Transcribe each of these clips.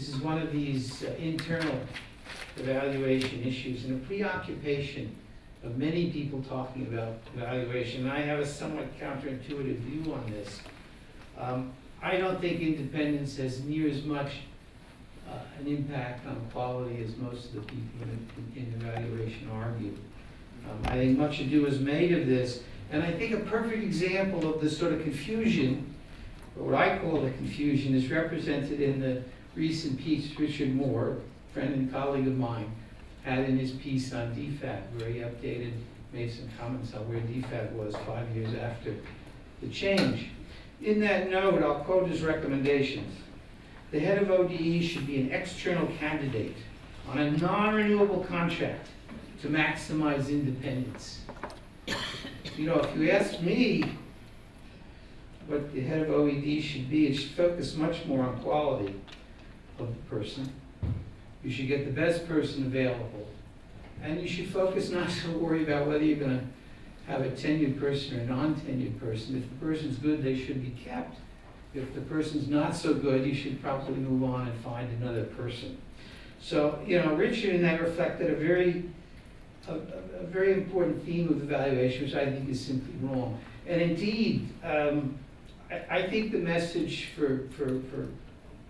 this is one of these uh, internal evaluation issues and a preoccupation of many people talking about evaluation. I have a somewhat counterintuitive view on this. Um, I don't think independence has near as much uh, an impact on quality as most of the people in, in evaluation argue. Um, I think much ado is made of this, and I think a perfect example of this sort of confusion, or what I call the confusion, is represented in the recent piece Richard Moore, friend and colleague of mine, had in his piece on DFAT, where he updated, made some comments on where DFAT was five years after the change. In that note, I'll quote his recommendations. The head of ODE should be an external candidate on a non-renewable contract to maximize independence. You know, if you ask me what the head of OED should be, it should focus much more on quality of the person. You should get the best person available. And you should focus not to worry about whether you're gonna have a tenured person or a non-tenured person. If the person's good, they should be kept. If the person's not so good, you should probably move on and find another person. So, you know, Richard that reflected a very, a, a, a very important theme of evaluation, which I think is simply wrong. And indeed, um, I, I think the message for, for, for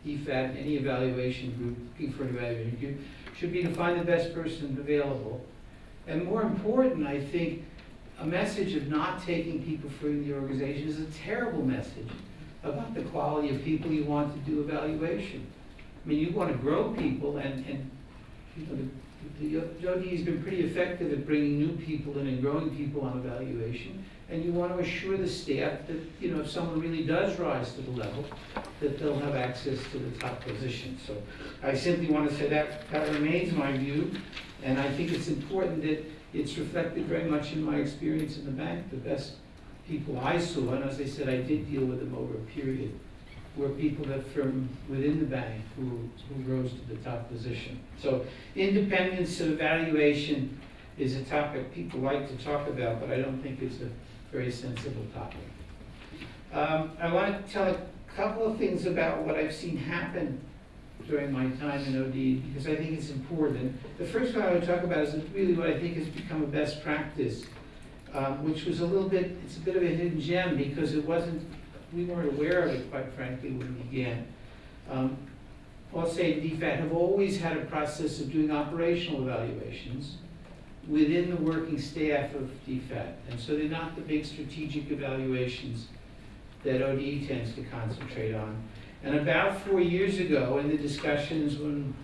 DFAT, any evaluation group, looking for an evaluation group, should be to find the best person available. And more important, I think, a message of not taking people from the organization is a terrible message about the quality of people you want to do evaluation. I mean, you want to grow people and, and you know, the, the ODE has been pretty effective at bringing new people in and growing people on evaluation. And you want to assure the staff that, you know, if someone really does rise to the level, that they'll have access to the top position. So I simply want to say that that remains my view. And I think it's important that it's reflected very much in my experience in the bank. The best people I saw, and as I said, I did deal with them over a period, were people that from within the bank who, who rose to the top position. So independence of evaluation is a topic people like to talk about, but I don't think it's a very sensible topic. Um, I want to tell a couple of things about what I've seen happen during my time in OD because I think it's important. The first one I would talk about is really what I think has become a best practice, um, which was a little bit, it's a bit of a hidden gem because it wasn't, we weren't aware of it, quite frankly, when we began. Um, say DFAT have always had a process of doing operational evaluations within the working staff of DFAT. And so they're not the big strategic evaluations that ODE tends to concentrate on. And about four years ago, in the discussions when,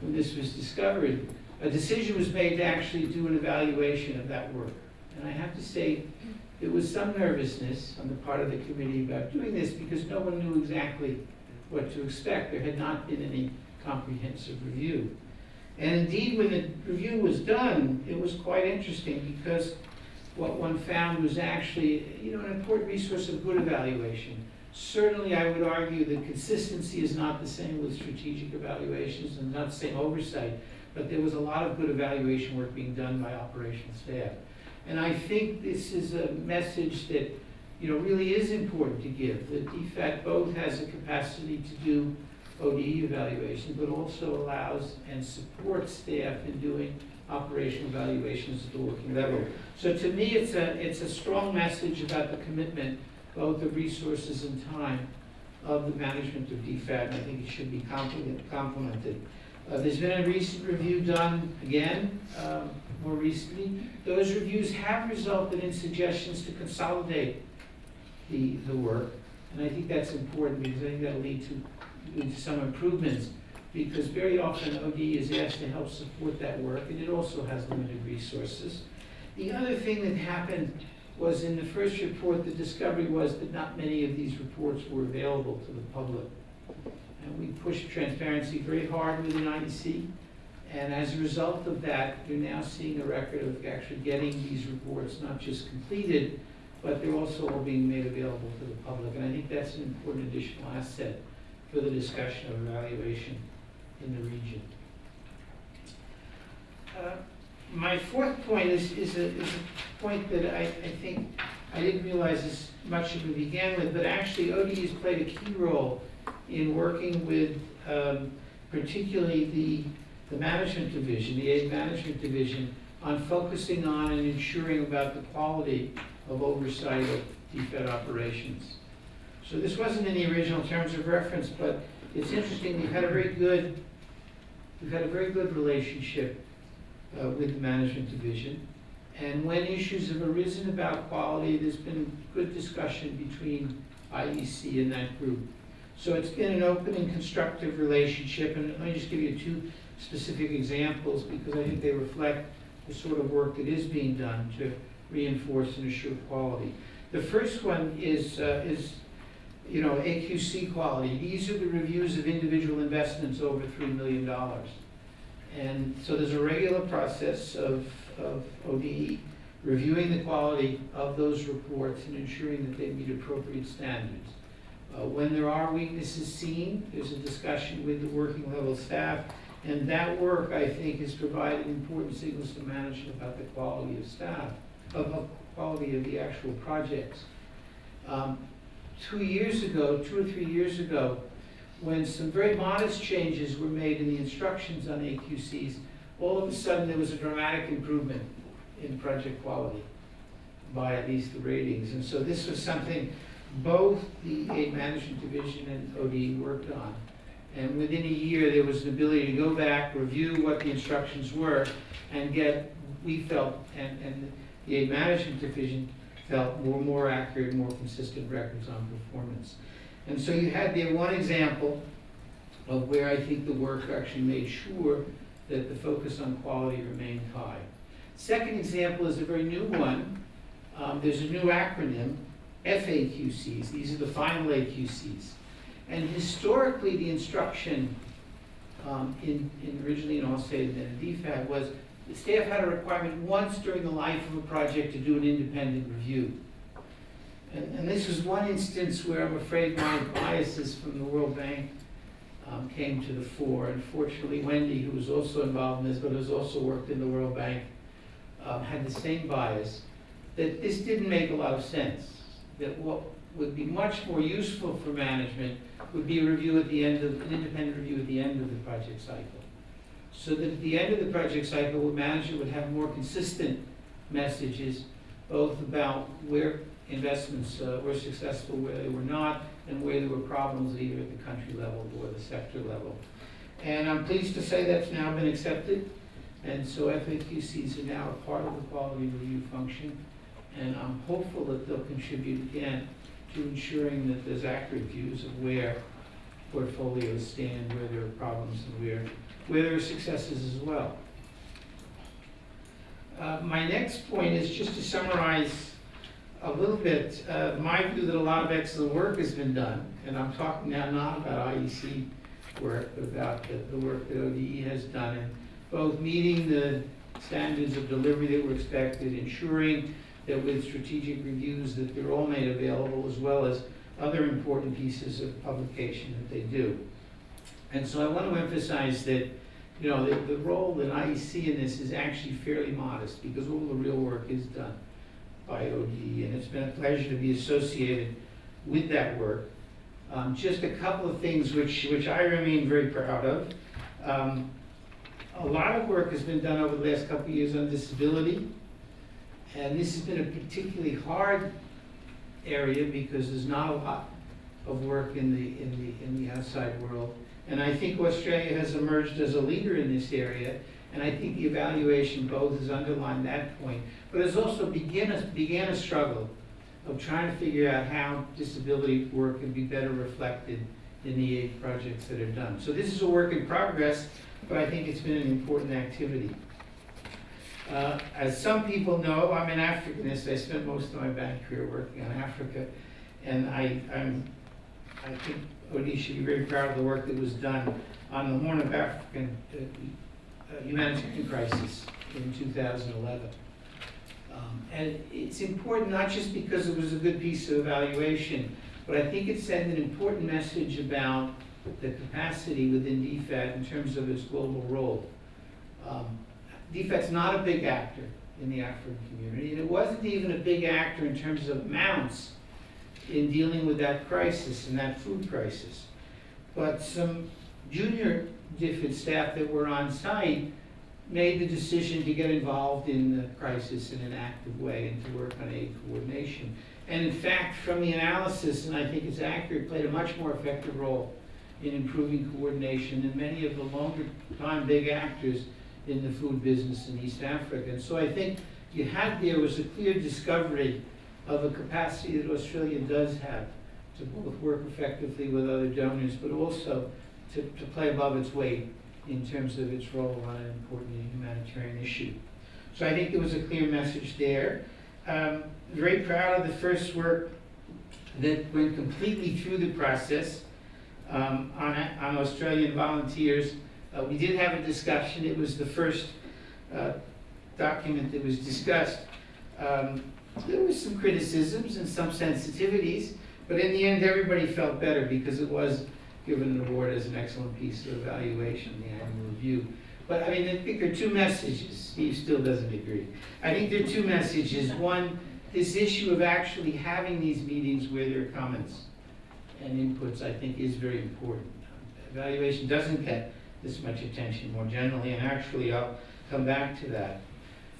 when this was discovered, a decision was made to actually do an evaluation of that work. And I have to say, there was some nervousness on the part of the committee about doing this because no one knew exactly what to expect. There had not been any comprehensive review. And indeed, when the review was done, it was quite interesting because what one found was actually, you know, an important resource of good evaluation. Certainly, I would argue that consistency is not the same with strategic evaluations and not the same oversight, but there was a lot of good evaluation work being done by operational staff. And I think this is a message that, you know, really is important to give, that DFAT both has a capacity to do ODE evaluation, but also allows and supports staff in doing operational evaluations at the working level. So to me, it's a, it's a strong message about the commitment, both of resources and time, of the management of DFAT, and I think it should be complemented. Uh, there's been a recent review done again, um, more recently. Those reviews have resulted in suggestions to consolidate the, the work, and I think that's important because I think that'll lead to with some improvements, because very often OD is asked to help support that work, and it also has limited resources. The other thing that happened was in the first report, the discovery was that not many of these reports were available to the public. And we pushed transparency very hard within IEC, and as a result of that, you're now seeing a record of actually getting these reports not just completed, but they're also all being made available to the public. And I think that's an important additional asset for the discussion of evaluation in the region. Uh, my fourth point is, is, a, is a point that I, I think I didn't realize as much as we began with, but actually ODE has played a key role in working with um, particularly the, the management division, the aid management division, on focusing on and ensuring about the quality of oversight of DFAT operations. So this wasn't in the original terms of reference, but it's interesting, we've had a very good, we've had a very good relationship uh, with the management division. And when issues have arisen about quality, there's been good discussion between IEC and that group. So it's been an open and constructive relationship, and let me just give you two specific examples, because I think they reflect the sort of work that is being done to reinforce and assure quality. The first one is, uh, is, you know, AQC quality. These are the reviews of individual investments over $3 million. And so there's a regular process of, of ODE reviewing the quality of those reports and ensuring that they meet appropriate standards. Uh, when there are weaknesses seen, there's a discussion with the working level staff, and that work, I think, has provided important signals to management about the quality of staff, of, of quality of the actual projects. Um, two years ago, two or three years ago, when some very modest changes were made in the instructions on AQCs, all of a sudden there was a dramatic improvement in project quality by at least the ratings. And so this was something both the aid management division and OD worked on. And within a year, there was an ability to go back, review what the instructions were, and get, we felt, and, and the aid management division felt more, accurate, more consistent records on performance. And so you had there one example of where I think the work actually made sure that the focus on quality remained high. Second example is a very new one. Um, there's a new acronym, FAQCs. These are the final AQCs. And historically, the instruction um, in, in originally in AusAID and then in DFAT was the staff had a requirement once during the life of a project to do an independent review. And, and this was one instance where I'm afraid my biases from the World Bank um, came to the fore. Unfortunately, Wendy, who was also involved in this, but has also worked in the World Bank, um, had the same bias, that this didn't make a lot of sense. That what would be much more useful for management would be a review at the end of, an independent review at the end of the project cycle. So that at the end of the project cycle, the manager would have more consistent messages, both about where investments uh, were successful, where they were not, and where there were problems either at the country level or the sector level. And I'm pleased to say that's now been accepted. And so FAQCs are now a part of the quality review function. And I'm hopeful that they'll contribute again to ensuring that there's accurate views of where portfolios stand, where there are problems, and where, where there are successes as well. Uh, my next point is just to summarize a little bit uh, my view that a lot of excellent work has been done, and I'm talking now not about IEC work, but about the, the work that ODE has done in both meeting the standards of delivery that were expected, ensuring that with strategic reviews that they're all made available, as well as other important pieces of publication that they do. And so I want to emphasize that, you know, the, the role that IEC in this is actually fairly modest because all the real work is done by ODE, and it's been a pleasure to be associated with that work. Um, just a couple of things which, which I remain very proud of. Um, a lot of work has been done over the last couple of years on disability, and this has been a particularly hard area because there's not a lot of work in the, in the, in the outside world. And I think Australia has emerged as a leader in this area, and I think the evaluation both has underlined that point, but has also began a, began a struggle of trying to figure out how disability work can be better reflected in the aid projects that are done. So this is a work in progress, but I think it's been an important activity. Uh, as some people know, I'm an Africanist. I spent most of my bank career working on Africa, and I, I'm, I think OD should be very proud of the work that was done on the Horn of African uh, uh, humanitarian crisis in 2011. Um, and it's important not just because it was a good piece of evaluation, but I think it sent an important message about the capacity within DFAT in terms of its global role. Um, DFAT's not a big actor in the African community, and it wasn't even a big actor in terms of amounts in dealing with that crisis and that food crisis. But some junior DFAT staff that were on site made the decision to get involved in the crisis in an active way and to work on aid coordination. And in fact, from the analysis, and I think it's accurate, played a much more effective role in improving coordination than many of the longer time big actors in the food business in East Africa. And so I think you had there was a clear discovery of a capacity that Australia does have to both work effectively with other donors, but also to, to play above its weight in terms of its role on an important humanitarian issue. So I think there was a clear message there. Um, very proud of the first work that went completely through the process um, on, on Australian volunteers. Uh, we did have a discussion. It was the first uh, document that was discussed. Um, there was some criticisms and some sensitivities, but in the end, everybody felt better because it was given an award as an excellent piece of evaluation, the annual review. But I mean, I think there are two messages. Steve still doesn't agree. I think there are two messages. One, this issue of actually having these meetings where there are comments and inputs, I think, is very important. Evaluation doesn't get this much attention more generally, and actually, I'll come back to that.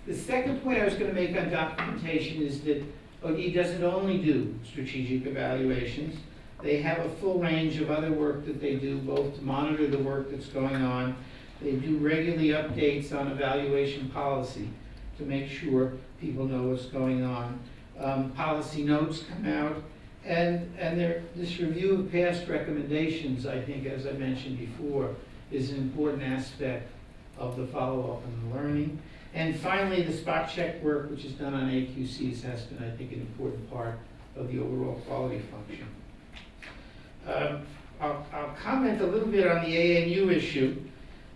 The second point I was going to make on documentation is that ODE doesn't only do strategic evaluations. They have a full range of other work that they do, both to monitor the work that's going on. They do regularly updates on evaluation policy to make sure people know what's going on. Um, policy notes come out, and, and there, this review of past recommendations, I think, as I mentioned before, is an important aspect of the follow-up and the learning. And finally, the spot check work, which is done on AQCs, has been, I think, an important part of the overall quality function. Um, I'll, I'll comment a little bit on the ANU issue,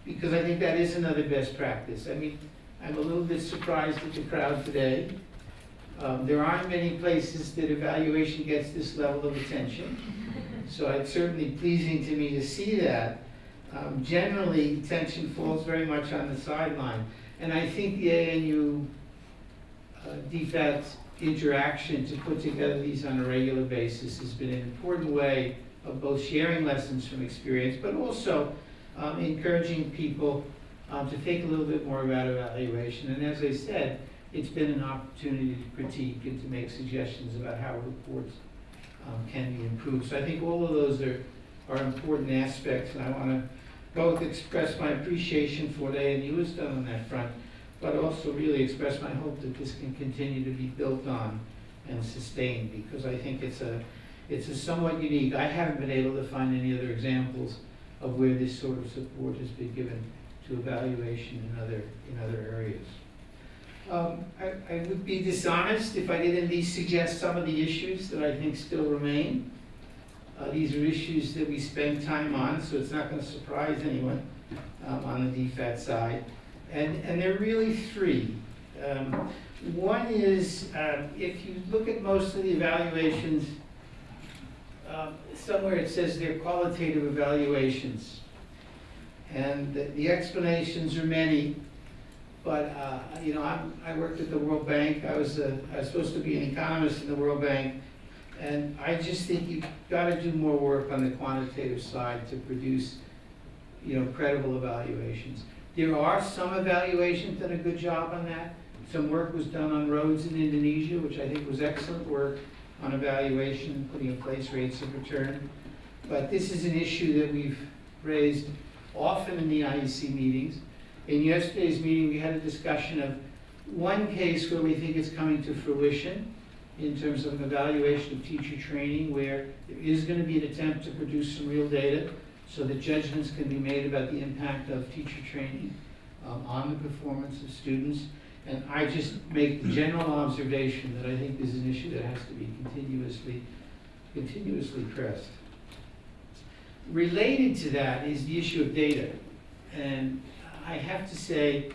because I think that is another best practice. I mean, I'm a little bit surprised at the crowd today. Um, there aren't many places that evaluation gets this level of attention. So it's certainly pleasing to me to see that. Um, generally, attention falls very much on the sideline. And I think the ANU uh, interaction to put together these on a regular basis has been an important way of both sharing lessons from experience, but also um, encouraging people um, to think a little bit more about evaluation. And as I said, it's been an opportunity to critique and to make suggestions about how reports um, can be improved. So I think all of those are, are important aspects, and I want to both express my appreciation for what ANU has done on that front, but also really express my hope that this can continue to be built on and sustained, because I think it's a, it's a somewhat unique, I haven't been able to find any other examples of where this sort of support has been given to evaluation in other, in other areas. Um, I, I would be dishonest if I didn't at least suggest some of the issues that I think still remain. Uh, these are issues that we spend time on, so it's not going to surprise anyone um, on the DFAT side. And, and there are really three. Um, one is, um, if you look at most of the evaluations, um, somewhere it says they're qualitative evaluations. And the, the explanations are many, but, uh, you know, I'm, I worked at the World Bank. I was, a, I was supposed to be an economist in the World Bank. And I just think you've got to do more work on the quantitative side to produce, you know, credible evaluations. There are some evaluations that done a good job on that. Some work was done on roads in Indonesia, which I think was excellent work on evaluation, putting in place rates of return. But this is an issue that we've raised often in the IEC meetings. In yesterday's meeting, we had a discussion of one case where we think it's coming to fruition in terms of an evaluation of teacher training where there is going to be an attempt to produce some real data so that judgments can be made about the impact of teacher training um, on the performance of students. And I just make the general observation that I think this is an issue that has to be continuously, continuously pressed. Related to that is the issue of data. And I have to say,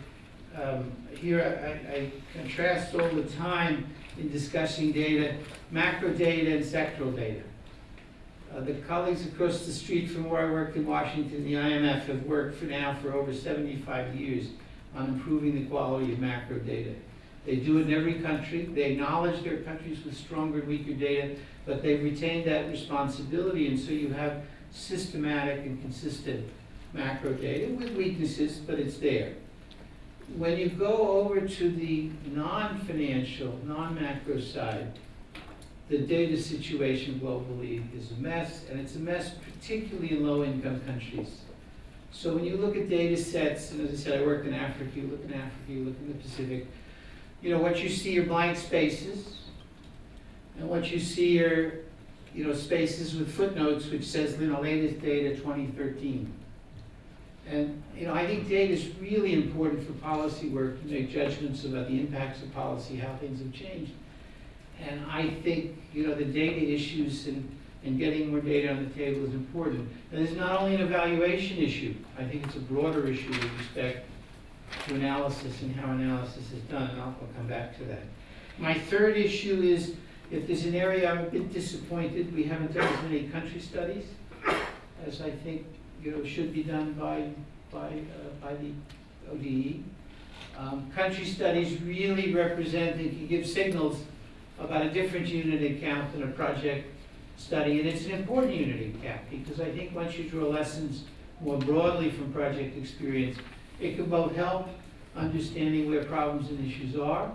um, here I, I contrast all the time in discussing data, macro data and sectoral data. Uh, the colleagues across the street from where I worked in Washington, the IMF, have worked for now for over 75 years on improving the quality of macro data. They do it in every country. They acknowledge their countries with stronger and weaker data, but they've retained that responsibility, and so you have systematic and consistent macro data with weaknesses, but it's there. When you go over to the non-financial, non-macro side, the data situation globally is a mess, and it's a mess particularly in low-income countries. So when you look at data sets, and as I said, I worked in Africa, you look in Africa, you look in the Pacific, you know, what you see are blank spaces, and what you see are, you know, spaces with footnotes which says, you know, latest data 2013. And, you know, I think data is really important for policy work to make judgments about the impacts of policy, how things have changed. And I think, you know, the data issues and, and getting more data on the table is important. And it's not only an evaluation issue, I think it's a broader issue with respect to analysis and how analysis is done, and I'll, I'll come back to that. My third issue is, if there's an area I'm a bit disappointed, we haven't done as many country studies as I think, you know, should be done by, by, uh, by the ODE. Um, country studies really represent and can give signals about a different unit account than a project study, and it's an important unit account, because I think once you draw lessons more broadly from project experience, it can both help understanding where problems and issues are,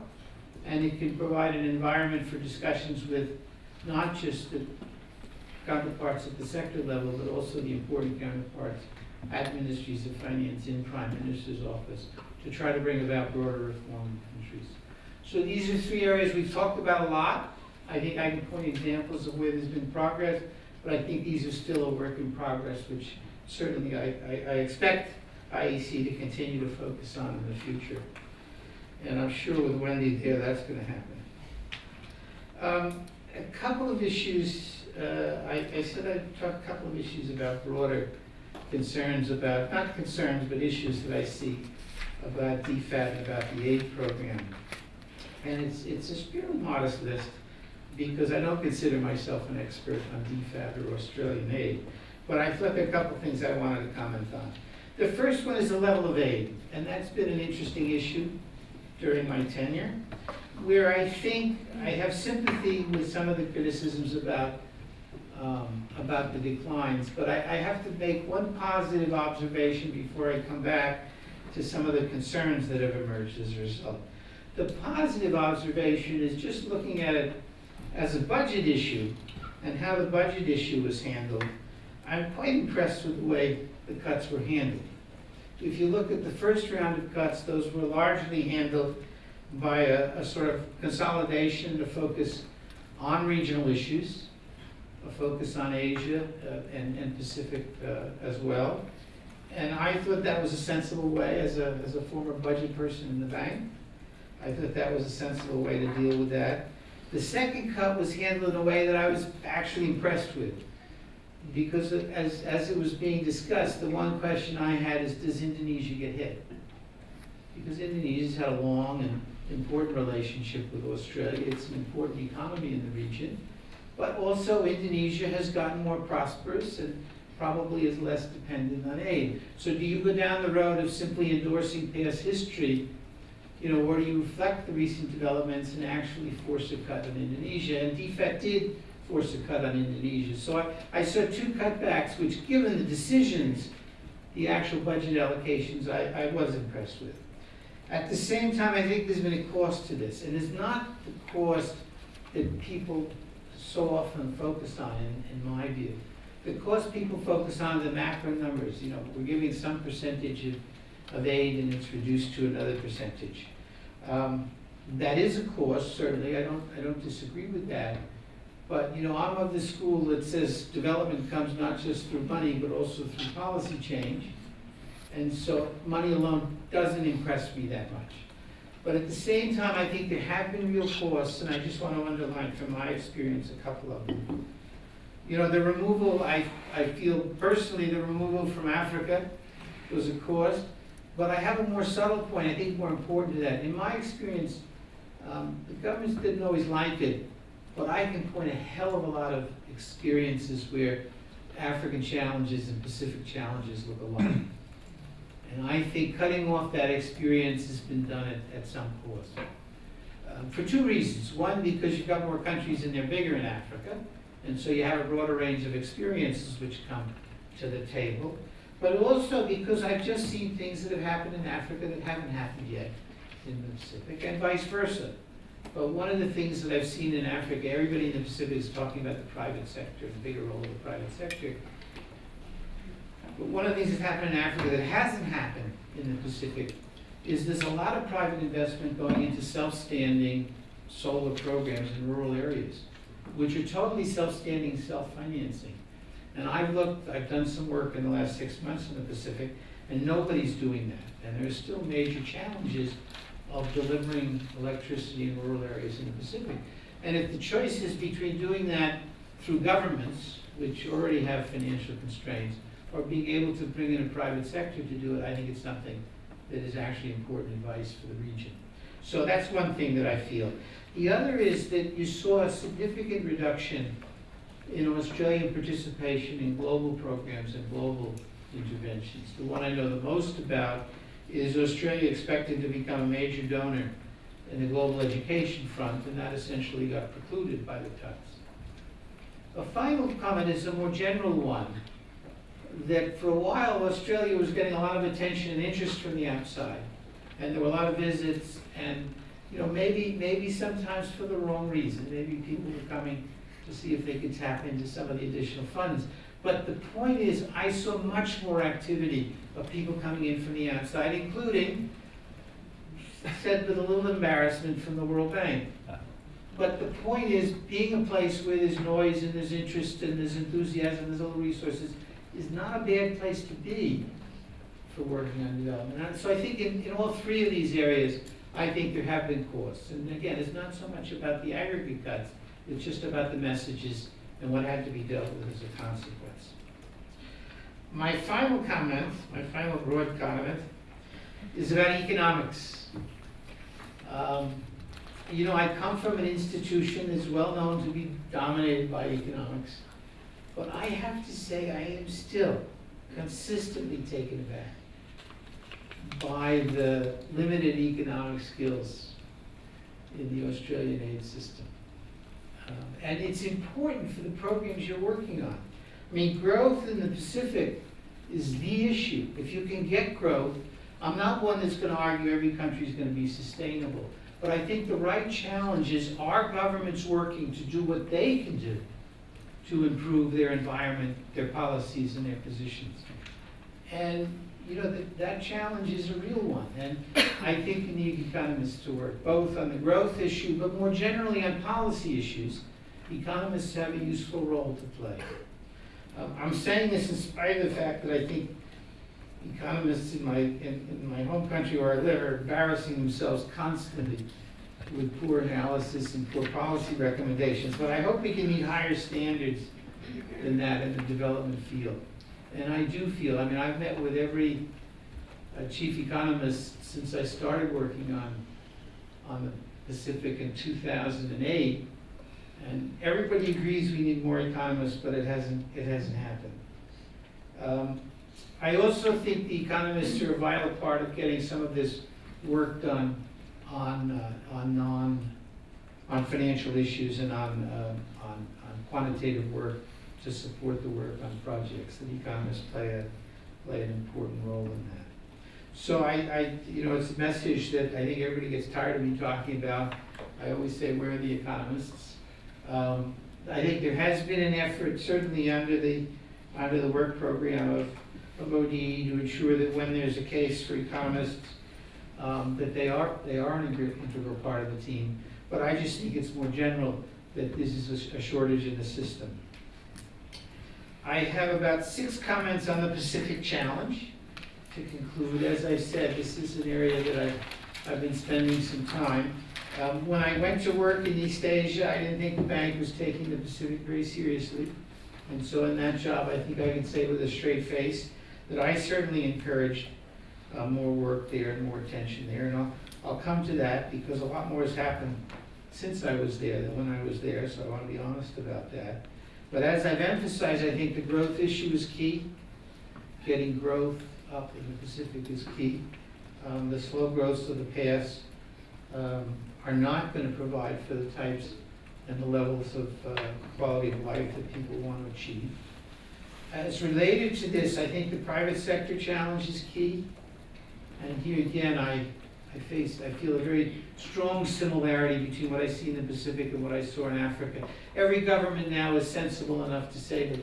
and it can provide an environment for discussions with not just the counterparts at the sector level, but also the important counterparts at ministries of finance in prime minister's office to try to bring about broader reform in countries. So these are three areas we've talked about a lot. I think I can point examples of where there's been progress, but I think these are still a work in progress, which certainly I, I, I expect IEC to continue to focus on in the future. And I'm sure with Wendy there, that's gonna happen. Um, a couple of issues, uh, I, I said I'd talk a couple of issues about broader concerns about, not concerns, but issues that I see about DFAT, and about the aid program. And it's, it's a fairly modest list, because I don't consider myself an expert on DFAT or Australian aid. But I are a couple of things I wanted to comment on. The first one is the level of aid, and that's been an interesting issue during my tenure, where I think I have sympathy with some of the criticisms about, um, about the declines, but I, I have to make one positive observation before I come back to some of the concerns that have emerged as a result. The positive observation is just looking at it as a budget issue and how the budget issue was handled. I'm quite impressed with the way the cuts were handled. If you look at the first round of cuts, those were largely handled by a, a sort of consolidation to focus on regional issues, a focus on Asia uh, and, and Pacific uh, as well. And I thought that was a sensible way as a, as a former budget person in the bank. I thought that was a sensible way to deal with that. The second cut was handled in a way that I was actually impressed with. Because as, as it was being discussed, the one question I had is, does Indonesia get hit? Because Indonesia's had a long and important relationship with Australia. It's an important economy in the region. But also Indonesia has gotten more prosperous and probably is less dependent on aid. So do you go down the road of simply endorsing past history, you know, or do you reflect the recent developments and actually force a cut on Indonesia? And DFAT did force a cut on Indonesia. So I, I saw two cutbacks, which given the decisions, the actual budget allocations, I, I was impressed with. At the same time, I think there's been a cost to this, and it's not the cost that people so often focus on, in, in my view. Because people focus on the macro numbers, you know, we're giving some percentage of, of aid and it's reduced to another percentage. Um, that is a cost, certainly, I don't, I don't disagree with that. But, you know, I'm of the school that says development comes not just through money, but also through policy change. And so money alone doesn't impress me that much. But at the same time, I think there have been real costs, and I just want to underline from my experience a couple of them. You know, the removal, I, I feel personally, the removal from Africa was a cost, but I have a more subtle point, I think more important to that. In my experience, um, the governments didn't always like it, but I can point a hell of a lot of experiences where African challenges and Pacific challenges look alike. And I think cutting off that experience has been done at, at some cost. Um, for two reasons. One, because you've got more countries and they're bigger in Africa, and so you have a broader range of experiences which come to the table. but also because I've just seen things that have happened in Africa that haven't happened yet in the Pacific, and vice versa. But one of the things that I've seen in Africa, everybody in the Pacific is talking about the private sector, the bigger role of the private sector. But one of the things that's happened in Africa that hasn't happened in the Pacific is there's a lot of private investment going into self-standing solar programs in rural areas, which are totally self-standing, self-financing. And I've looked, I've done some work in the last six months in the Pacific, and nobody's doing that. And there's still major challenges of delivering electricity in rural areas in the Pacific. And if the choice is between doing that through governments, which already have financial constraints, or being able to bring in a private sector to do it, I think it's something that is actually important advice for the region. So that's one thing that I feel. The other is that you saw a significant reduction in Australian participation in global programs and global interventions. The one I know the most about is Australia expected to become a major donor in the global education front, and that essentially got precluded by the cuts. A final comment is a more general one, that for a while Australia was getting a lot of attention and interest from the outside, and there were a lot of visits, and you know maybe maybe sometimes for the wrong reason. Maybe people were coming to see if they could tap into some of the additional funds. But the point is, I saw much more activity of people coming in from the outside, including, said with a little embarrassment, from the World Bank. But the point is, being a place where there's noise and there's interest and there's enthusiasm, there's all the resources, is not a bad place to be for working on development. And so I think in, in all three of these areas, I think there have been costs. And again, it's not so much about the aggregate cuts, it's just about the messages and what had to be dealt with as a consequence. My final comment, my final broad comment, is about economics. Um, you know, I come from an institution that's well known to be dominated by economics, but I have to say I am still consistently taken aback by the limited economic skills in the Australian aid system. Um, and it's important for the programs you're working on. I mean, growth in the Pacific is the issue. If you can get growth, I'm not one that's going to argue every country is going to be sustainable. But I think the right challenge is are governments working to do what they can do to improve their environment, their policies, and their positions? And, you know, that, that challenge is a real one. And I think you need economists to work both on the growth issue, but more generally on policy issues. Economists have a useful role to play. Um, I'm saying this in spite of the fact that I think economists in my, in, in my home country where I live are embarrassing themselves constantly with poor analysis and poor policy recommendations. But I hope we can meet higher standards than that in the development field. And I do feel, I mean, I've met with every uh, chief economist since I started working on, on the Pacific in 2008. And everybody agrees we need more economists, but it hasn't, it hasn't happened. Um, I also think the economists are a vital part of getting some of this work done on, uh, on non, on financial issues and on, uh, on, on quantitative work to support the work on projects. And economists play a, play an important role in that. So I, I, you know, it's a message that I think everybody gets tired of me talking about. I always say, where are the economists? Um, I think there has been an effort, certainly under the, under the work program of, of ODE to ensure that when there's a case for economists, um, that they are, they are an integral part of the team. But I just think it's more general that this is a, a shortage in the system. I have about six comments on the Pacific Challenge to conclude. As I said, this is an area that I've, I've been spending some time. Um, when I went to work in East Asia, I didn't think the bank was taking the Pacific very seriously. And so in that job, I think I can say with a straight face that I certainly encouraged uh, more work there and more attention there. And I'll, I'll come to that because a lot more has happened since I was there than when I was there, so I want to be honest about that. But as I've emphasized, I think the growth issue is key. Getting growth up in the Pacific is key. Um, the slow growths of the past um, are not going to provide for the types and the levels of uh, quality of life that people want to achieve. As related to this, I think the private sector challenge is key. And here again, I, I face, I feel a very strong similarity between what I see in the Pacific and what I saw in Africa. Every government now is sensible enough to say that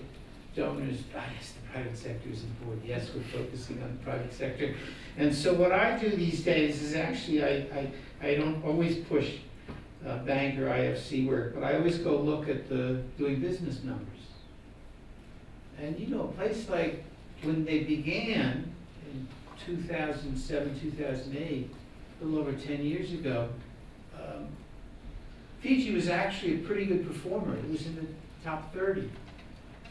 donors, ah, yes, the private sector is important, yes, we're focusing on the private sector. And so what I do these days is actually, I, I, I don't always push uh, bank or IFC work, but I always go look at the doing business numbers. And you know, a place like, when they began 2007, 2008, a little over 10 years ago, um, Fiji was actually a pretty good performer. It was in the top 30.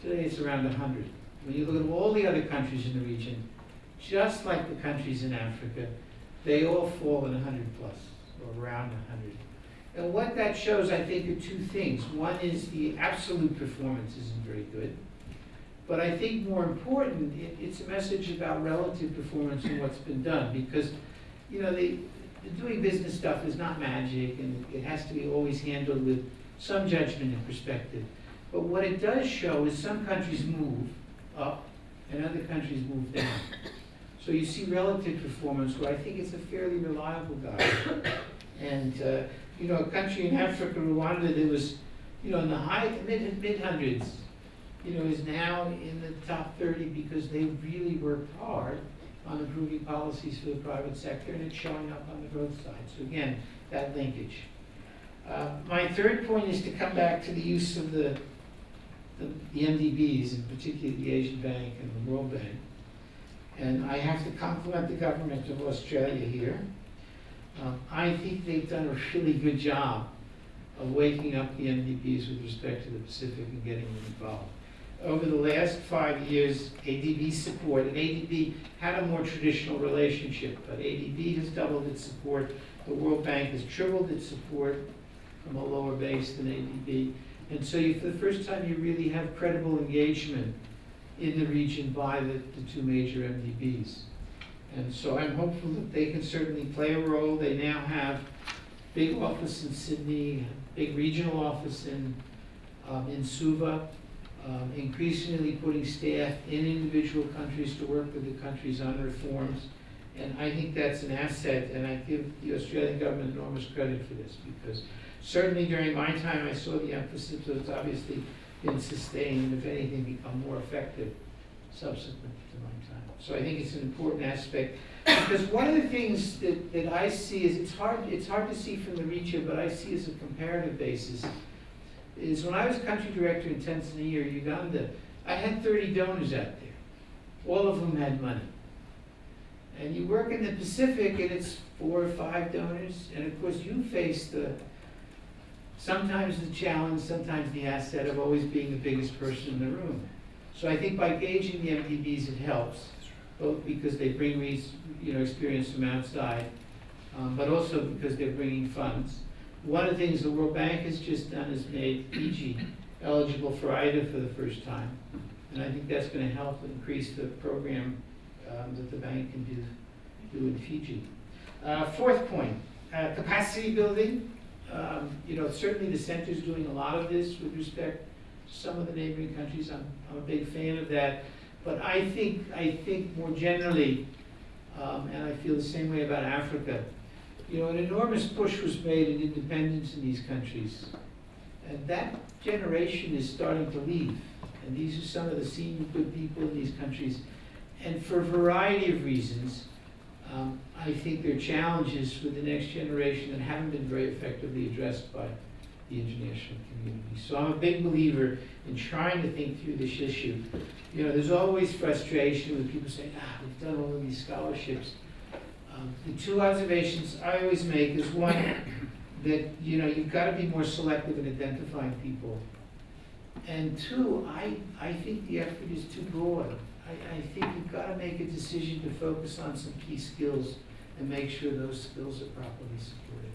Today it's around 100. When you look at all the other countries in the region, just like the countries in Africa, they all fall in 100 plus, or around 100. And what that shows, I think, are two things. One is the absolute performance isn't very good. But I think more important, it, it's a message about relative performance and what's been done. Because, you know, the, the doing business stuff is not magic and it has to be always handled with some judgment and perspective. But what it does show is some countries move up and other countries move down. So you see relative performance where I think it's a fairly reliable guide. And, uh, you know, a country in Africa, Rwanda, that was, you know, in the high, mid, mid hundreds, you know, is now in the top thirty because they really worked hard on improving policies for the private sector, and it's showing up on the growth side. So again, that linkage. Uh, My third point is to come back to the use of the, the the MDBs, and particularly the Asian Bank and the World Bank. And I have to compliment the government of Australia here. Um, I think they've done a really good job of waking up the MDBs with respect to the Pacific and getting them involved. Over the last five years, ADB support, and ADB had a more traditional relationship, but ADB has doubled its support. The World Bank has tripled its support from a lower base than ADB. And so you, for the first time, you really have credible engagement in the region by the, the two major MDBs. And so I'm hopeful that they can certainly play a role. They now have big office in Sydney, big regional office in, um, in Suva, um, increasingly putting staff in individual countries to work with the countries on reforms. And I think that's an asset, and I give the Australian government enormous credit for this, because certainly during my time, I saw the emphasis, so it's obviously been sustained, if anything, become more effective subsequent to my time. So I think it's an important aspect, because one of the things that, that I see is, it's hard, it's hard to see from the region, but I see as a comparative basis, is when I was country director in Tanzania, or Uganda, I had thirty donors out there. All of them had money. And you work in the Pacific and it's four or five donors, and of course you face the, sometimes the challenge, sometimes the asset of always being the biggest person in the room. So I think by gauging the MDBs, it helps, both because they bring, you know, experience from outside, um, but also because they're bringing funds. One of the things the World Bank has just done is made Fiji eligible for IDA for the first time. And I think that's gonna help increase the program, um, that the bank can do, do in Fiji. Uh, fourth point, uh, capacity building. Um, you know, certainly the center is doing a lot of this with respect to some of the neighboring countries. I'm, I'm a big fan of that. But I think, I think more generally, um, and I feel the same way about Africa, you know, an enormous push was made in independence in these countries. And that generation is starting to leave. And these are some of the senior good people in these countries. And for a variety of reasons, um, I think there are challenges with the next generation that haven't been very effectively addressed by the international community. So I'm a big believer in trying to think through this issue. You know, there's always frustration with people saying, ah, we've done all of these scholarships. Um, The two observations I always make is one, that, you know, you've got to be more selective in identifying people. And two, I, I think the effort is too broad. I, I think you've got to make a decision to focus on some key skills and make sure those skills are properly supported.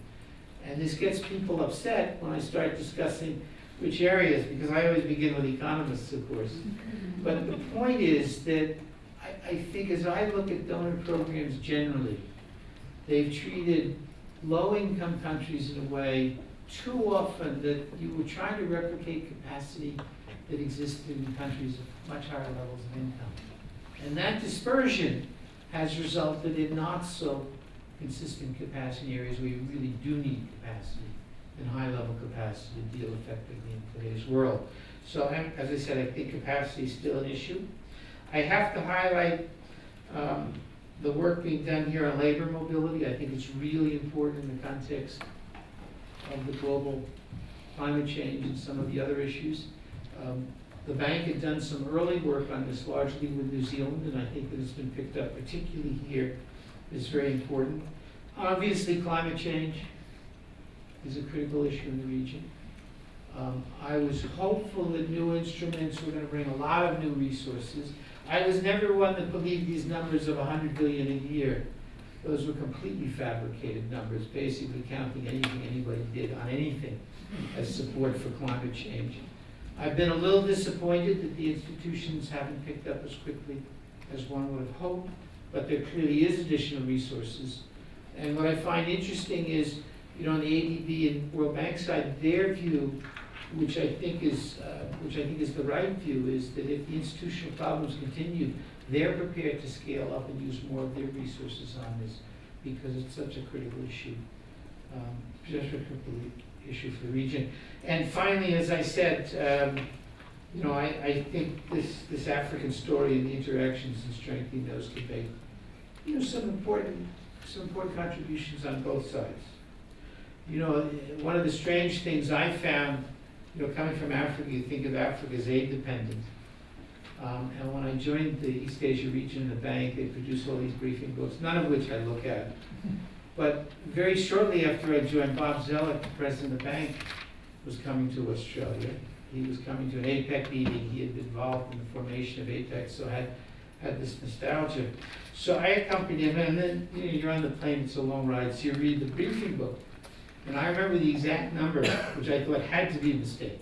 And this gets people upset when I start discussing which areas, because I always begin with economists, of course. But the point is that I, think as I look at donor programs generally, they've treated low-income countries in a way too often that you were trying to replicate capacity that existed in countries of much higher levels of income. And that dispersion has resulted in not so consistent capacity areas where you really do need capacity and high-level capacity to deal effectively in today's world. So, as I said, I think capacity is still an issue. I have to highlight um, the work being done here on labor mobility. I think it's really important in the context of the global climate change and some of the other issues. Um, the bank had done some early work on this largely with New Zealand, and I think that it's been picked up particularly here is very important. Obviously, climate change is a critical issue in the region. Um, I was hopeful that new instruments were going to bring a lot of new resources. I was never one that believed these numbers of 100 billion a year. Those were completely fabricated numbers, basically counting anything anybody did on anything as support for climate change. I've been a little disappointed that the institutions haven't picked up as quickly as one would have hoped, but there clearly is additional resources. And what I find interesting is, you know, on the ADB and World Bank side, their view, which I think is, uh, which I think is the right view, is that if the institutional problems continue, they're prepared to scale up and use more of their resources on this because it's such a critical issue, um, just a critical issue for the region. And finally, as I said, um, you know, I, I think this, this African story and the interactions and strengthening those could make, you know, some important, some important contributions on both sides. You know, one of the strange things I found, you know, coming from Africa, you think of Africa as aid dependent. Um, and when I joined the East Asia region in the bank, they produced all these briefing books, none of which I look at. But very shortly after I joined, Bob Zoellick, the president of the bank, was coming to Australia. He was coming to an APEC meeting. He had been involved in the formation of APEC, so had had this nostalgia. So I accompanied him, and then you know, you're on the plane, it's a long ride, so you read the briefing book. And I remember the exact number, which I thought had to be a mistake,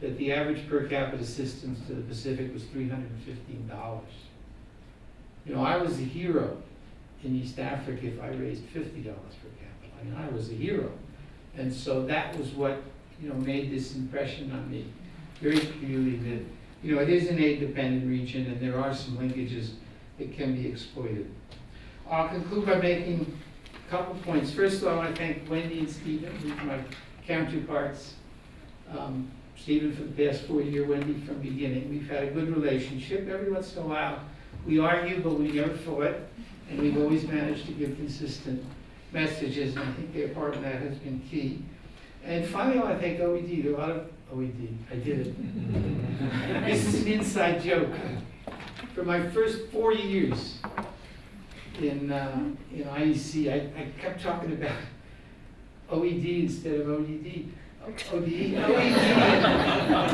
that the average per capita assistance to the Pacific was $315. You know, I was a hero in East Africa if I raised $50 per capita. I mean, I was a hero. And so that was what, you know, made this impression on me very clearly that, you know, it is an aid-dependent region and there are some linkages that can be exploited. I'll conclude by making a couple points. First of all, I want to thank Wendy and Stephen, my counterparts. Um, Stephen for the past four years, Wendy from the beginning. We've had a good relationship. Every once in a while, we argue, but we never fought, and we've always managed to give consistent messages, and I think their part of that has been key. And finally, I want to thank OED. There are a lot of OED. I did it. this is an inside joke. For my first four years in uh, in IEC, I, I kept talking about OED instead of ODD. ODE, OED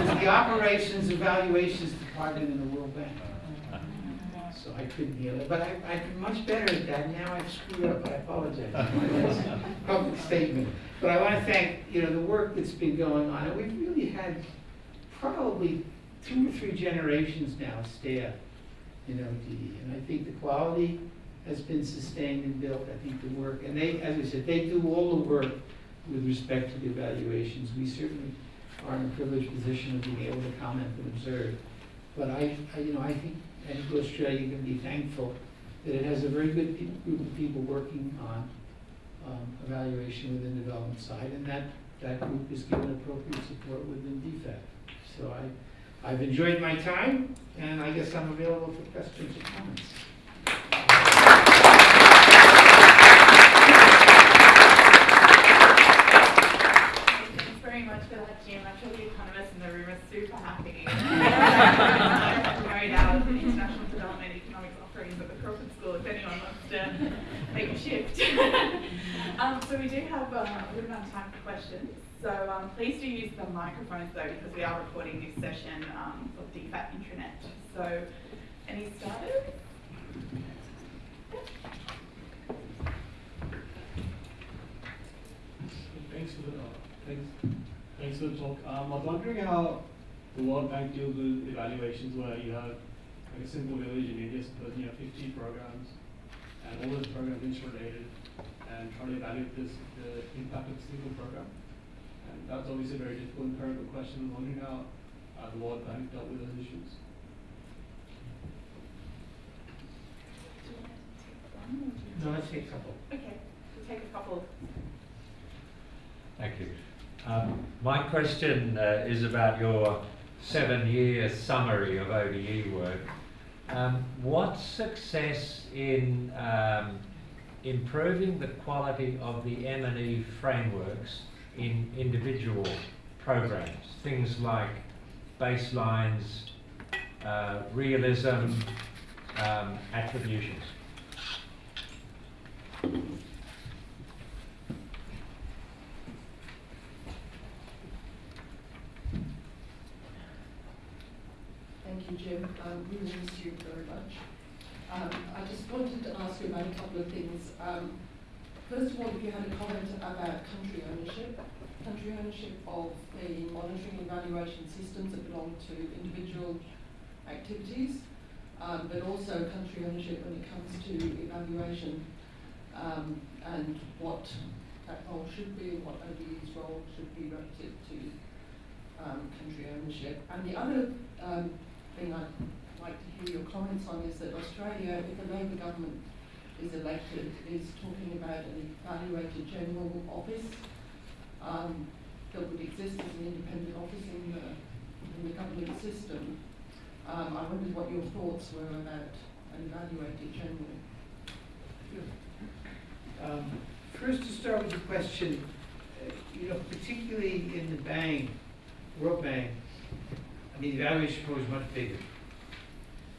is the Operations Evaluations Department in the World Bank. So I couldn't hear it, but I, I'm much better at that. Now I've screwed up, I apologize. Public statement. But I want to thank, you know, the work that's been going on. And we've really had probably two or three generations now staff in ODE. And I think the quality has been sustained and built. I think the work, and they, as I said, they do all the work with respect to the evaluations. We certainly are in a privileged position of being able to comment and observe. But I, I you know, I think, I think Australia can be thankful that it has a very good group of people working on um, evaluation within the development side, and that, that group is given appropriate support within DFAT. So I, I've enjoyed my time, and I guess I'm available for questions or comments. Thanks very much for that, Jim. I'm sure the economists in the room are super happy. Carried out international development economics offerings at the Crawford School, if anyone wants to make a shift. um, so we do have um, a little amount of time for questions. So um, please do use the microphones though, because we are recording this session um, for DFAT intranet. So, any starters? Thanks for the, uh, thanks, thanks for the talk. Um, I was wondering how the World Bank deals with evaluations where you have like a simple village in India, suppose you have fifty programs, and all those programs interrelated, and trying to evaluate this, the impact of a single program. And that's obviously a very difficult empirical question. I was wondering how, uh, the World Bank dealt with those issues. Do you want to take one or do you- No, let's take a couple. Okay, we'll take a couple. Thank you. Um, my question uh, is about your seven-year summary of ODE work. Um, what success in um, improving the quality of the M&E frameworks in individual programs? Things like baselines, uh, realism, um, attributions. Thank you, Jim. Um, we miss you very much. Um, I just wanted to ask you about a couple of things. Um, first of all, if you had a comment about country ownership, country ownership of the monitoring and evaluation systems that belong to individual activities, um, but also country ownership when it comes to evaluation um, and what that role should be, what ODE's role should be relative to um, country ownership. And the other um, thing I'd like to hear your comments on is that Australia, if the Labor government is elected, is talking about an evaluator general office um, that would exist as an independent office in the, in the government system. Um, I wondered what your thoughts were about an evaluator general. Um, First, to start with the question, uh, you know, particularly in the bank, World Bank, I mean, the evaluation program is much bigger.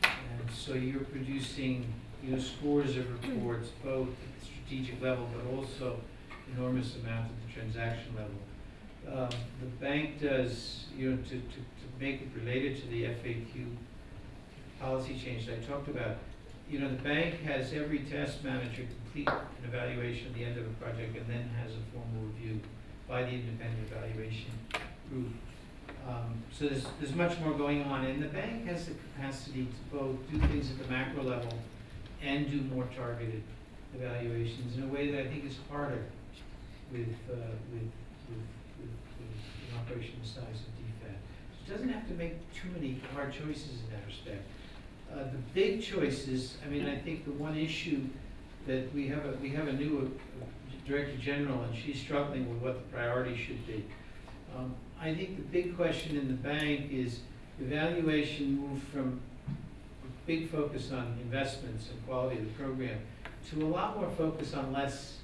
And so you're producing, you know, scores of reports, both at the strategic level, but also enormous amount at the transaction level. Um, The bank does, you know, to, to, to make it related to the FAQ policy change that I talked about, you know, the bank has every task manager complete an evaluation at the end of a project and then has a formal review by the independent evaluation group. Um, so there's, there's much more going on, and the bank has the capacity to both do things at the macro level and do more targeted evaluations in a way that I think is harder with, uh, with, with, with, an operation the size of DFAT. So it doesn't have to make too many hard choices in that respect. Uh, the big choices, I mean, I think the one issue that we have a, we have a new uh, Director General, and she's struggling with what the priority should be. Um, I think the big question in the bank is evaluation moved from big focus on investments and quality of the program to a lot more focus on less,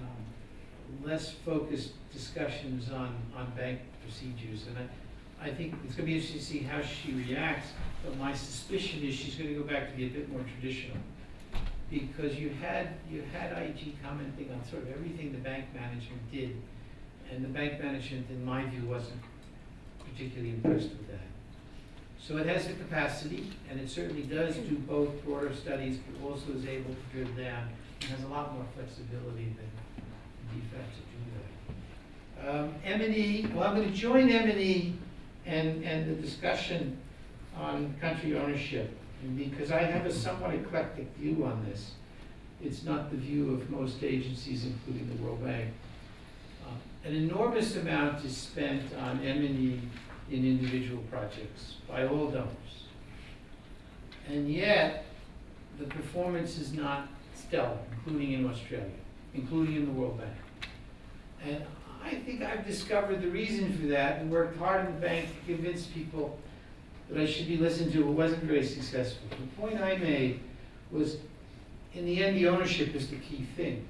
um, less focused discussions on, on bank procedures. And I, I think it's gonna be interesting to see how she reacts, but my suspicion is she's gonna go back to be a bit more traditional. Because you had, you had IG commenting on sort of everything the bank management did, and the bank management, in my view, wasn't particularly impressed with that. So it has the capacity, and it certainly does do both broader studies, but also is able to drill down, and has a lot more flexibility than DFAT to do that. Um, M and E, well, I'm gonna join M and and, the discussion on country ownership, because I have a somewhat eclectic view on this. It's not the view of most agencies, including the World Bank. Uh, An enormous amount is spent on M and E in individual projects by all donors. And yet, the performance is not stellar, including in Australia, including in the World Bank. And I think I've discovered the reason for that and worked hard in the bank to convince people that I should be listened to. It wasn't very successful. The point I made was, in the end, the ownership is the key thing.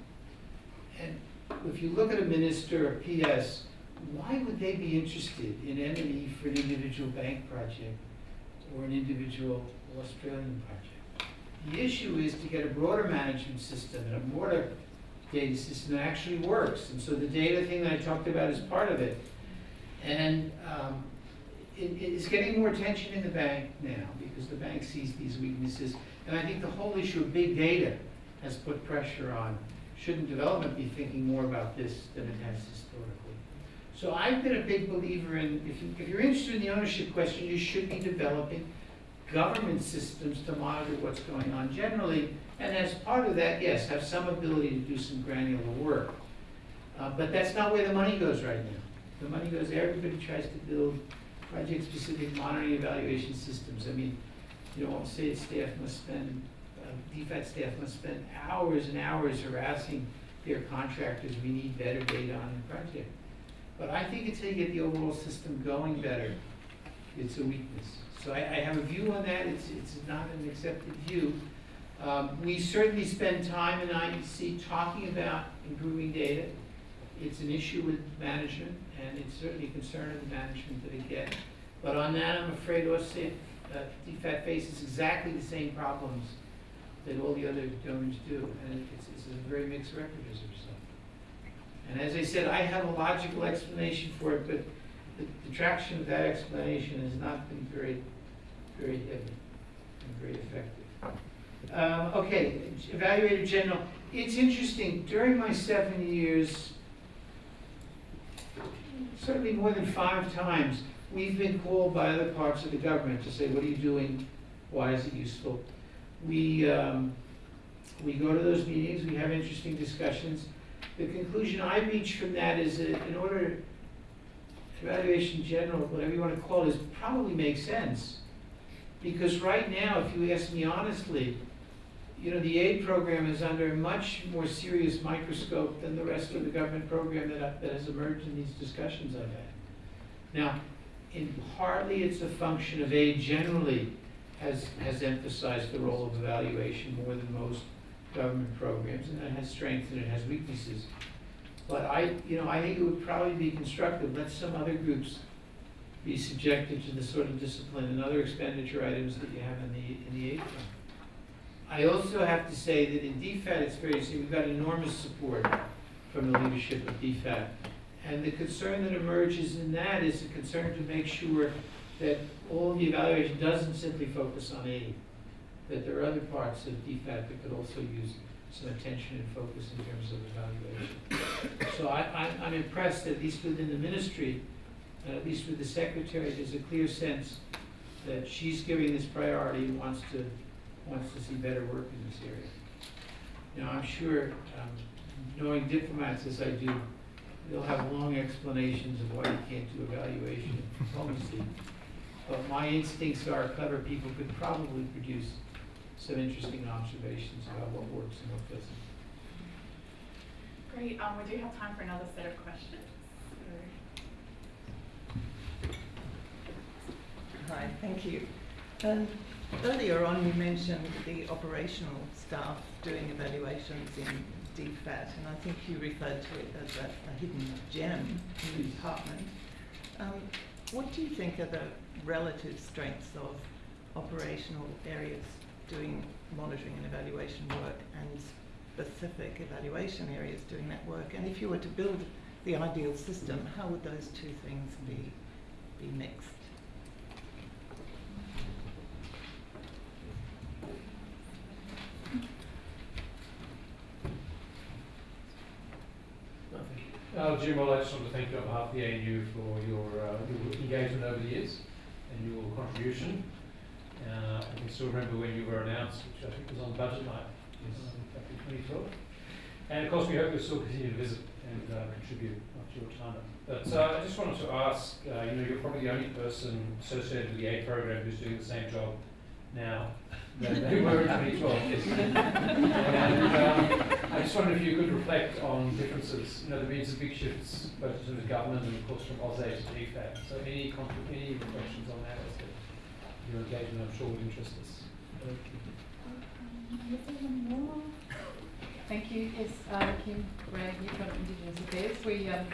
And if you look at a minister or PS, why would they be interested in M&E for an individual bank project or an individual Australian project? The issue is to get a broader management system and a broader data system that actually works. And so the data thing that I talked about is part of it. And um, it, it's getting more attention in the bank now because the bank sees these weaknesses. And I think the whole issue of big data has put pressure on, shouldn't development be thinking more about this than it has historically? So I've been a big believer in, if you, if you're interested in the ownership question, you should be developing government systems to monitor what's going on generally. And as part of that, yes, have some ability to do some granular work. Uh, but that's not where the money goes right now. The money goes, everybody tries to build project-specific monitoring evaluation systems. I mean, you know, say staff must spend, uh, DFAT staff must spend hours and hours harassing their contractors, we need better data on the project. But I think until you get the overall system going better, it's a weakness. So I, I have a view on that, it's, it's not an accepted view. Um, we certainly spend time in IEC talking about improving data. It's an issue with management, and it's certainly a concern of the management that it gets. But on that, I'm afraid AusAID, uh, DFAT faces exactly the same problems that all the other donors do, and it's, it's a very mixed record as a result. And as I said, I have a logical explanation for it, but the, the traction of that explanation has not been very, very heavy and very effective. Um, okay, evaluator general, it's interesting, during my seven years, certainly more than five times, we've been called by other parts of the government to say, what are you doing? Why is it useful? We, um, we go to those meetings, we have interesting discussions. The conclusion I reach from that is that in order, evaluation general, whatever you want to call it, is probably makes sense. Because right now, if you ask me honestly, you know, the aid program is under a much more serious microscope than the rest of the government program that, that has emerged in these discussions I've had. Now, in partly it's a function of aid generally has, has emphasized the role of evaluation more than most government programs, and it has strengths and it has weaknesses. But I, you know, I think it would probably be constructive, let some other groups be subjected to the sort of discipline and other expenditure items that you have in the, in the aid fund. I also have to say that in DFAT, it's very, see, we've got enormous support from the leadership of DFAT. And the concern that emerges in that is a concern to make sure that all the evaluation doesn't simply focus on aid, that there are other parts of DFAT that could also use some attention and focus in terms of evaluation. So I, I'm, I'm impressed, at least within the ministry, uh, at least with the secretary, there's a clear sense that she's giving this priority and wants to, wants to see better work in this area. Now, I'm sure, um, knowing diplomats as I do, they'll have long explanations of why you can't do evaluation in diplomacy. But my instincts are clever people could probably produce some interesting observations about what works and what doesn't. Great, um, we do have time for another set of questions. Hi, thank you. Um, earlier on, you mentioned the operational staff doing evaluations in DFAT, and I think you referred to it as a, a hidden gem in the department. Um, what do you think are the relative strengths of operational areas doing monitoring and evaluation work and specific evaluation areas doing that work? And if you were to build the ideal system, how would those two things be, be mixed? Uh, Jim, I just want to thank you on behalf of the ANU for your, uh, your engagement over the years and your contribution. Uh, I can still remember when you were announced, which I think was on budget night, um, back in 2012. And of course, we hope you'll still continue to visit and uh, contribute after your time. But uh, I just wanted to ask, uh, you know, you're probably the only person associated with the aid program who's doing the same job now than they were in 2012. Yes. and um, I just wondered if you could reflect on differences. You know, there have been some big shifts both in terms of government and of course from AusAID to DFAT. So any, any reflections on that? Your engagement, I'm sure, would interest us. Thank you. Yes, uh, Kim Bragg, Newfoundland Indigenous Affairs. We, um,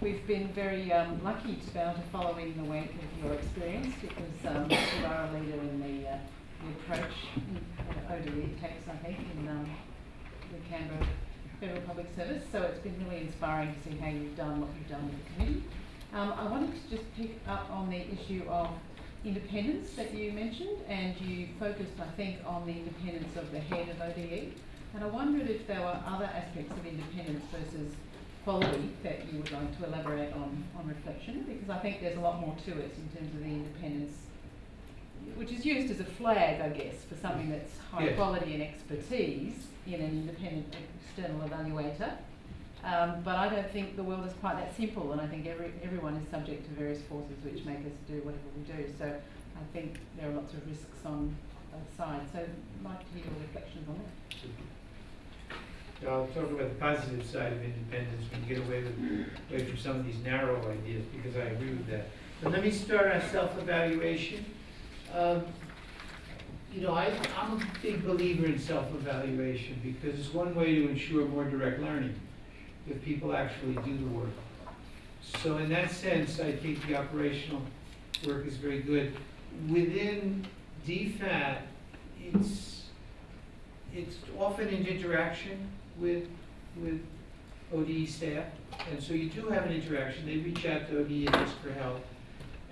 we've been very um, lucky to be able to follow in the wake of your experience because um, you are a leader in the, uh, the approach uh, ODE it takes, I think, in um, the Canberra Federal Public Service. So it's been really inspiring to see how you've done what you've done with the committee. Um, I wanted to just pick up on the issue of independence that you mentioned, and you focused, I think, on the independence of the head of ODE. And I wondered if there were other aspects of independence versus quality that you would like to elaborate on, on reflection, because I think there's a lot more to it in terms of the independence, which is used as a flag, I guess, for something that's high Yes. quality and expertise in an independent external evaluator. Um, but I don't think the world is quite that simple, and I think every, everyone is subject to various forces which make us do whatever we do. So I think there are lots of risks on both sides. So I'd like to hear your reflections on that. I'll talk about the positive side of independence, when you get away with, away from some of these narrow ideas, because I agree with that. But let me start on self-evaluation. Um, You know, I, I'm a big believer in self-evaluation, because it's one way to ensure more direct learning, if people actually do the work. So in that sense, I think the operational work is very good. Within DFAT, it's, it's often in interaction with, with ODE staff. And so you do have an interaction, they reach out to ODE and ask for help.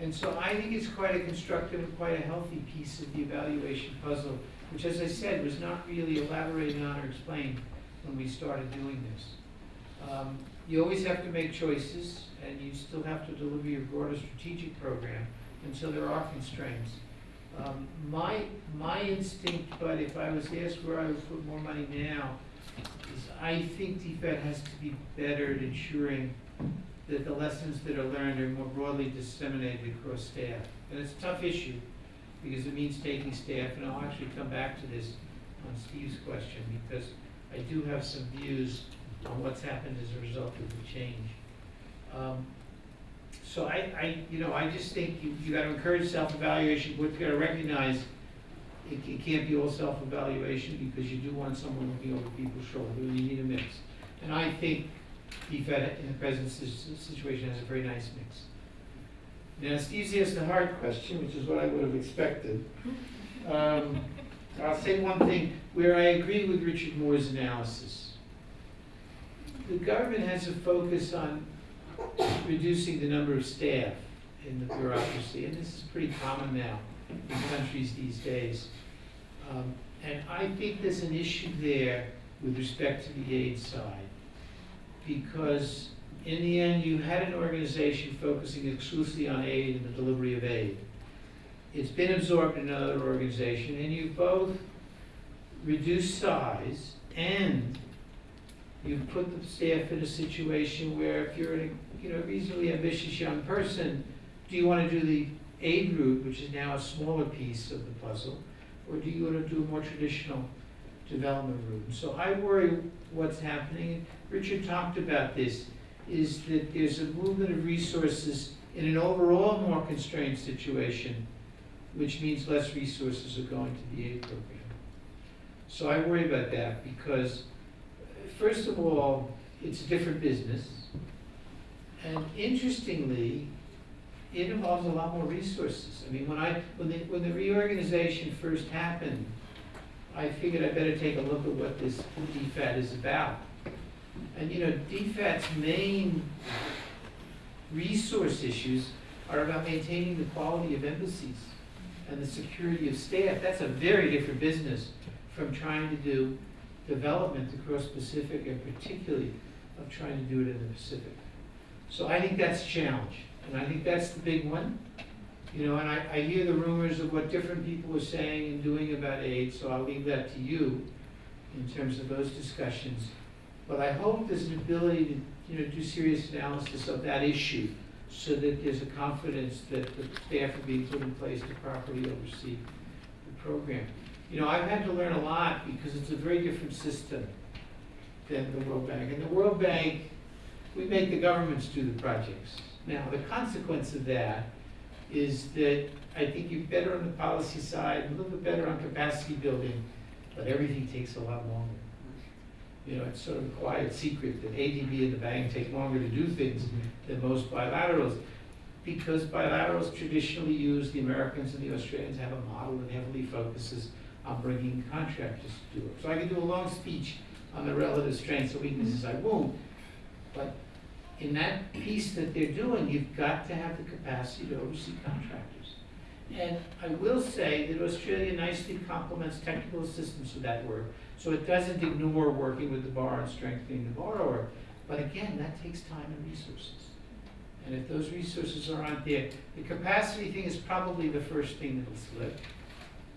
And so I think it's quite a constructive and quite a healthy piece of the evaluation puzzle, which as I said, was not really elaborated on or explained when we started doing this. Um, You always have to make choices, and you still have to deliver your broader strategic program, and so there are constraints. Um, My, my instinct, but if I was asked where I would put more money now, is I think DFAT has to be better at ensuring that the lessons that are learned are more broadly disseminated across staff. And it's a tough issue, because it means taking staff, and I'll actually come back to this on Steve's question, because I do have some views on what's happened as a result of the change. Um, So I, I, you know, I just think you, you gotta encourage self-evaluation, but you gotta recognize it, it can't be all self-evaluation, because you do want someone looking over people's shoulder, and you need a mix. And I think DFAT in the present situation has a very nice mix. Now, Steve's asked the hard question, which is what I would have expected. Um, I'll say one thing, where I agree with Richard Moore's analysis. The government has a focus on reducing the number of staff in the bureaucracy, and this is pretty common now in countries these days. Um, And I think there's an issue there with respect to the aid side. Because in the end, you had an organization focusing exclusively on aid and the delivery of aid. It's been absorbed in another organization, and you both reduced size and you've put the staff in a situation where if you're a, you know, reasonably ambitious young person, do you want to do the aid route, which is now a smaller piece of the puzzle, or do you want to do a more traditional development route? So I worry what's happening, Richard talked about this, is that there's a movement of resources in an overall more constrained situation, which means less resources are going to the aid program. So I worry about that because, first of all, it's a different business. And interestingly, it involves a lot more resources. I mean, when I, when the, when the reorganization first happened, I figured I better take a look at what this DFAT is about. And you know, DFAT's main resource issues are about maintaining the quality of embassies and the security of staff. That's a very different business from trying to do development across Pacific and particularly of trying to do it in the Pacific. So I think that's a challenge, and I think that's the big one. You know, and I, I hear the rumors of what different people are saying and doing about aid, so I'll leave that to you in terms of those discussions. But I hope there's an ability to, you know, do serious analysis of that issue so that there's a confidence that the staff are being put in place to properly oversee the program. You know, I've had to learn a lot because it's a very different system than the World Bank. And the World Bank, we make the governments do the projects. Now, the consequence of that is that I think you're better on the policy side, a little bit better on capacity building, but everything takes a lot longer. You know, it's sort of a quiet secret that ADB and the bank take longer to do things than most bilaterals. Because bilaterals traditionally use, the Americans and the Australians have a model that heavily focuses on bringing contractors to do it. So I could do a long speech on the relative strengths and weaknesses, I won't. But in that piece that they're doing, you've got to have the capacity to oversee contractors. And I will say that Australia nicely complements technical assistance with that work, so it doesn't ignore working with the borrower and strengthening the borrower. But again, that takes time and resources. And if those resources aren't there, the capacity thing is probably the first thing that'll slip.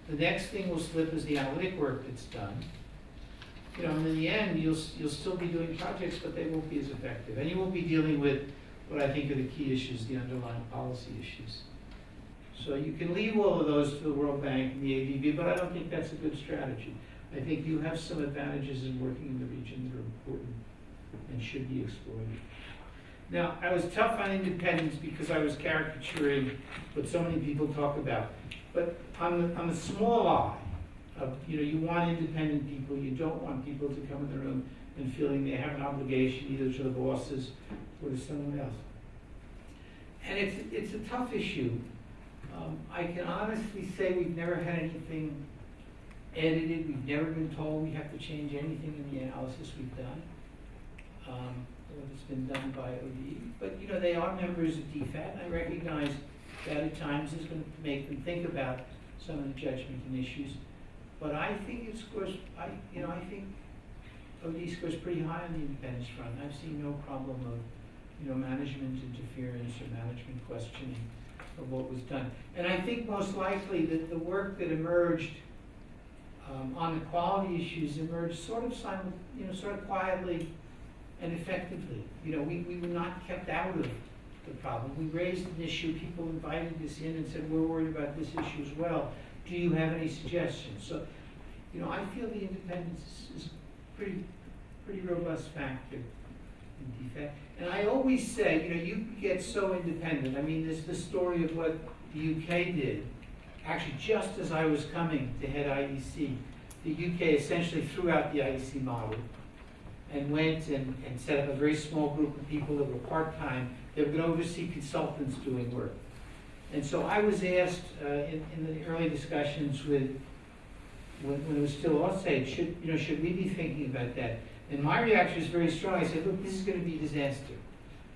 The next thing will slip is the analytic work that's done. you know, in the end, you'll, you'll still be doing projects, but they won't be as effective. And you won't be dealing with what I think are the key issues, the underlying policy issues. So you can leave all of those to the World Bank and the ADB, but I don't think that's a good strategy. I think you have some advantages in working in the region that are important and should be exploited. Now, I was tough on independence because I was caricaturing what so many people talk about. But on the, on the small eye, of, you know, you want independent people, you don't want people to come in the room and feeling they have an obligation either to the bosses or to someone else. And it's, it's a tough issue. Um, I can honestly say we've never had anything edited, we've never been told we have to change anything in the analysis we've done. Um, it's been done by ODE, but, you know, they are members of DFAT, and I recognize that at times is gonna make them think about some of the judgment and issues. But I think it scores, I, you know, I think OD scores pretty high on the independence front. I've seen no problem of, you know, management interference or management questioning of what was done. And I think most likely that the work that emerged um, on the quality issues emerged sort of you know, sort of quietly and effectively. You know, we, we were not kept out of the problem. We raised an issue, people invited us in and said, we're worried about this issue as well. Do you have any suggestions? So, you know, I feel the independence is, pretty, pretty robust factor in DFAT. And I always say, you know, you get so independent. I mean, there's the story of what the UK did. Actually, just as I was coming to head IEC, the UK essentially threw out the IEC model and went and, and set up a very small group of people that were part-time. They were going to oversee consultants doing work. And so I was asked uh, in, in the early discussions with, when, when it was still AusAID, should, you know, should we be thinking about that? And my reaction was very strong. I said, look, this is going to be a disaster.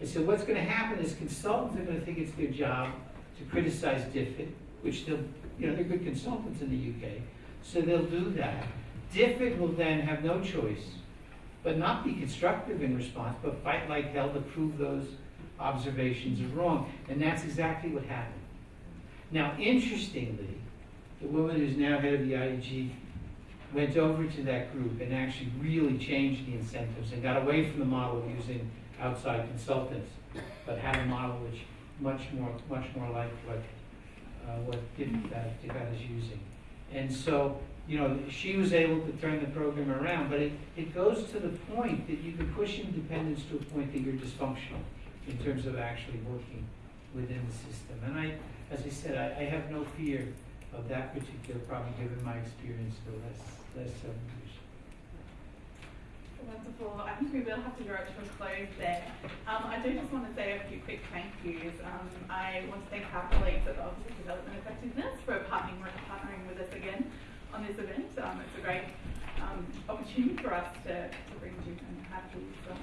I said, what's going to happen is consultants are going to think it's their job to criticize DFID, which they'll, you know, they're good consultants in the UK, so they'll do that. DFID will then have no choice, but not be constructive in response, but fight like hell to prove those observations are wrong. And that's exactly what happened. Now, interestingly, the woman who's now head of the IEG went over to that group and actually really changed the incentives and got away from the model of using outside consultants, but had a model which much more, much more like what, uh, what DFAT, DFAT is using. And so, you know, she was able to turn the program around, but it, it goes to the point that you can push independence to a point that you're dysfunctional in terms of actually working within the system. And I, as I said, I, I have no fear of that particular problem, given my experience the last, last seven years. Wonderful. I think we will have to draw it to a close there. Um, I do just want to say a few quick thank yous. Um, I want to thank our colleagues at the Office of Development Effectiveness for partnering, partnering with us again on this event. Um, it's a great um, opportunity for us to, to bring you and have um,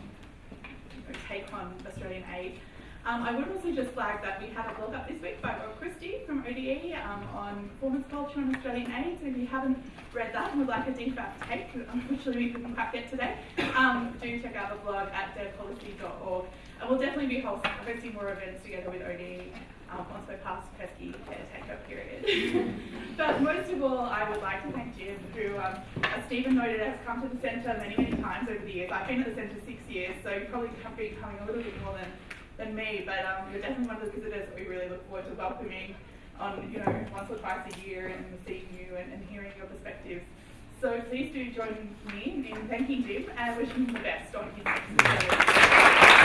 take on Australian aid. Um, I would also just flag that we had a blog up this week by Rob Christie from ODE um, on performance culture and Australian aid. So if you haven't read that and would like a DFAT take, unfortunately we couldn't quite get today, um, do check out the blog at devpolicy.org. And we'll definitely be hosting more events together with ODE um, we're past pesky caretaker period. but most of all, I would like to thank Jim, who, um, as Stephen noted, has come to the centre many, many times over the years. I've been at the centre six years, so you probably have been coming a little bit more than than me, but um, you're definitely one of the visitors that we really look forward to welcoming on, you know, once or twice a year and seeing you and, and hearing your perspectives. So please do join me in thanking Jim and wishing him the best on his next.